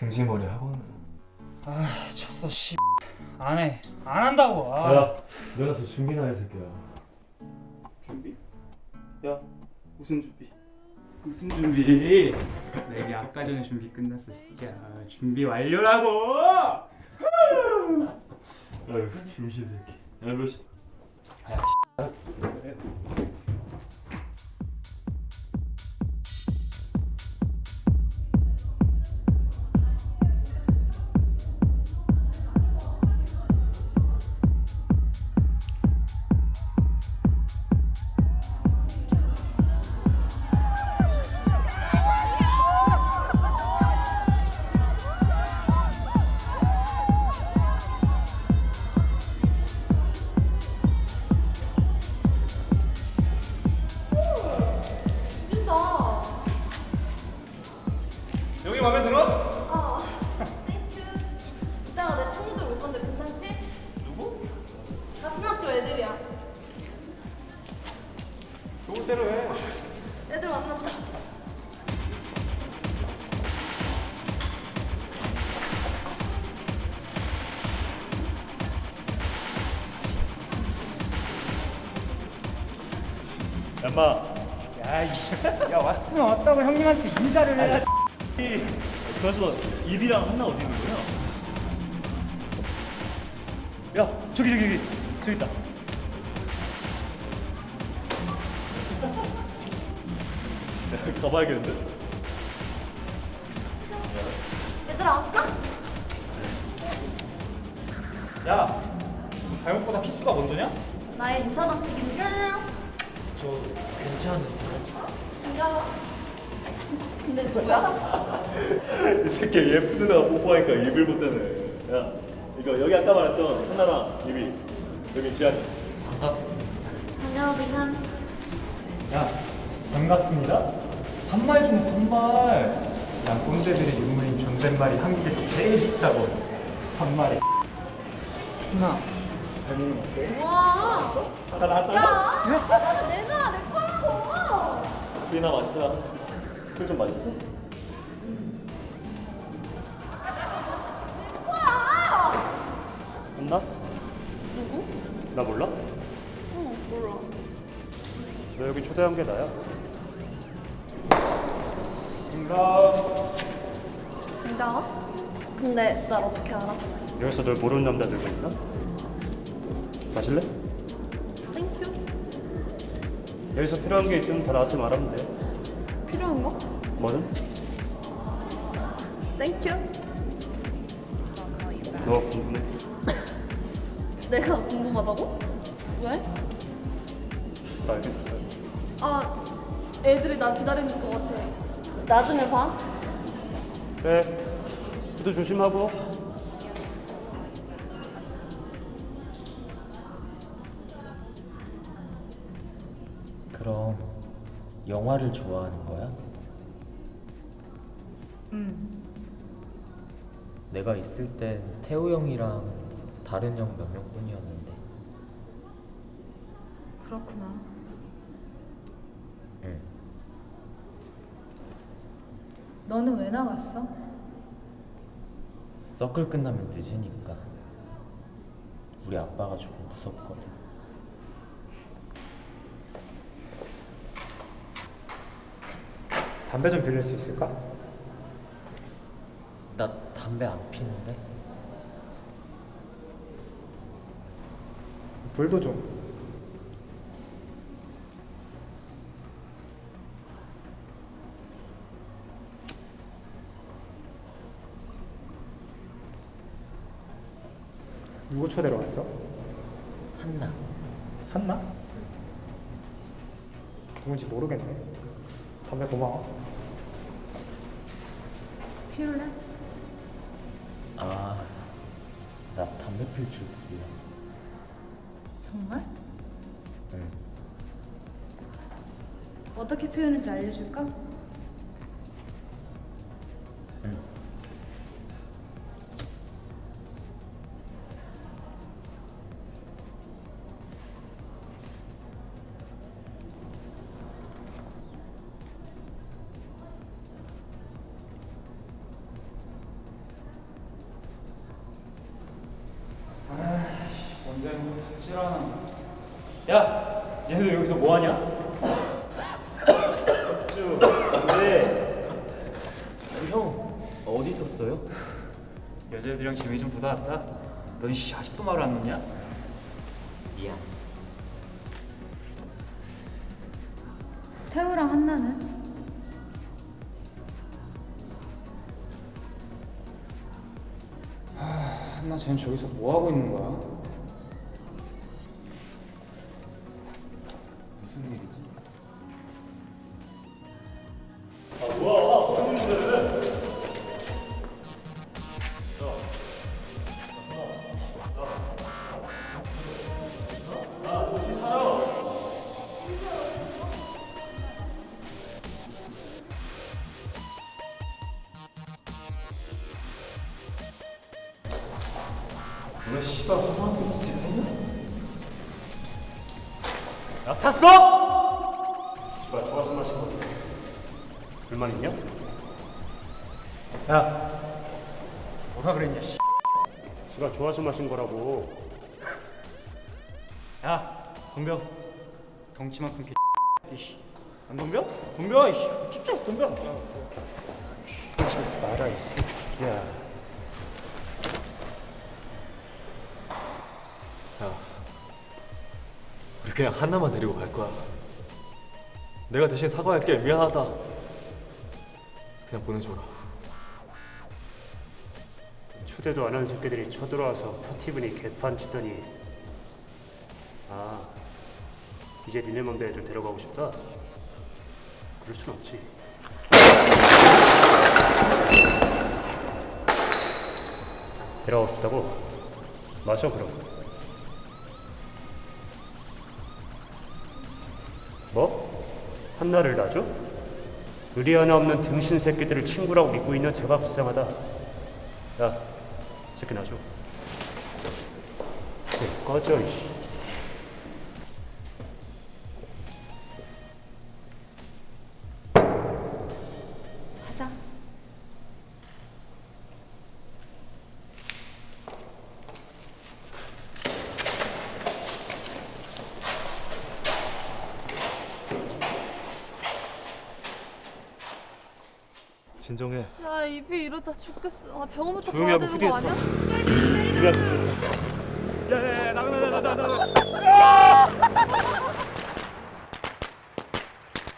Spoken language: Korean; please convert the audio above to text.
등지머리 학원. 아 쳤어 씨. 안해 안 한다고. 아. 야, 내가서 준비나 해 새끼야. 준비? 야 무슨 준비? 무슨 준비? 내게 아까 전에 준비 끝났어 진짜 준비 완료라고! 아유, 중시 새끼. 야, 몇 시? 좋을 대로 해. 애들 왔나 보다. 얌마. 야. 야 왔으면 왔다고 형님한테 인사를 해. 그래서 입이랑 한나 어디 있는 거야? 야, 저기 저기 저기 저기 있다. 가봐야겠는데? 얘들아 왔어? 야, 발목보다 키스가 먼저냐? 나의 인사 방식이 뿅. 저 괜찮으세요? 반가워. 근데 누구야? 이 새끼 예쁜 누나가 뽀뽀하니까 입을 못 대네. 야, 이거 여기 아까 말했던 한나랑 입이 여기 지한이. 반가워 반갑습니다. 반말 좀 반말. 난 꼰대들의 유물인 존댓말이 한국에서 제일 쉽다고. 반말이. 누나, 잘 먹는 거 어때? 우와. 하나 나왔다. 야, 내놔 내 거라고. 우리나 맛있어. 그좀 맛있어? 한나? 누구? 나 몰라? 응 몰라. 너 여기 초대한 게 나야. 반갑. 반가워. 근데 날 어떻게 알아? 여기서 널 모르는 남자들도 있나? 마실래? Thank you. 여기서 필요한 게 있으면 다 나한테 말하면 돼. 필요한 거? 뭐든? Thank you. 너 궁금해? 내가 궁금하다고? 왜? 나 알겠어. 아, 애들이 나 기다리는 것 같아. 나중에 봐. 그래. 구두 조심하고. 그럼 영화를 좋아하는 거야? 응. 내가 있을 땐 태우 형이랑 다른 형 몇 명뿐이었는데 그렇구나. 응. 너는 왜 나갔어? 서클 끝나면 늦으니까 우리 아빠가 조금 무섭거든 담배 좀 빌릴 수 있을까? 나 담배 안 피는데 불도 좀. 누구 초대로 왔어? 한나 한나? 누군지 모르겠네. 담배 고마워. 피울래? 아, 나 담배 필줄 몰라 정말? 응. 어떻게 피우는지 알려줄까? 뭐하냐? 쭉 안돼 형 어디 있었어요? 여자애들이랑 재미 좀 보다 왔다 넌 씨 아직도 말을 안 놓냐? 미안. 태우랑 한나는? 한나 쟤는 저기서 뭐 하고 있는 거야? 너 씨발 형한테 무슨 했냐? 야 탔어? 씨발 좋아서 마신 거 불만 있냐? 야 뭐라 그랬냐 씨. 씨발 좋아서 마신 거라고 야 덤벼 덩치만큼 개 이씨 안 덤벼? 덤벼 이씨 진짜 덤벼 하지 마라 이 새끼야 야 그냥 한나만 데리고 갈 거야. 내가 대신 사과할게. 미안하다. 그냥 보내줘라. 초대도 안 한 새끼들이 쳐들어와서 파티 분위 개판 치더니. 아 이제 니네 맘대 애들 데려가고 싶다? 그럴 순 없지. 데려가고 싶다고? 마셔 그럼 한나를 놔줘? 의리 하나 없는 등신 새끼들을 친구라고 믿고 있는 제가 불쌍하다 야, 이 새끼 놔줘. 쟤 꺼져, 이씨. 진정해. 야 입이 이러다 죽겠어. 아 병원부터 가야 되는 거 아니야? 야야야 나가 나가 나가 나가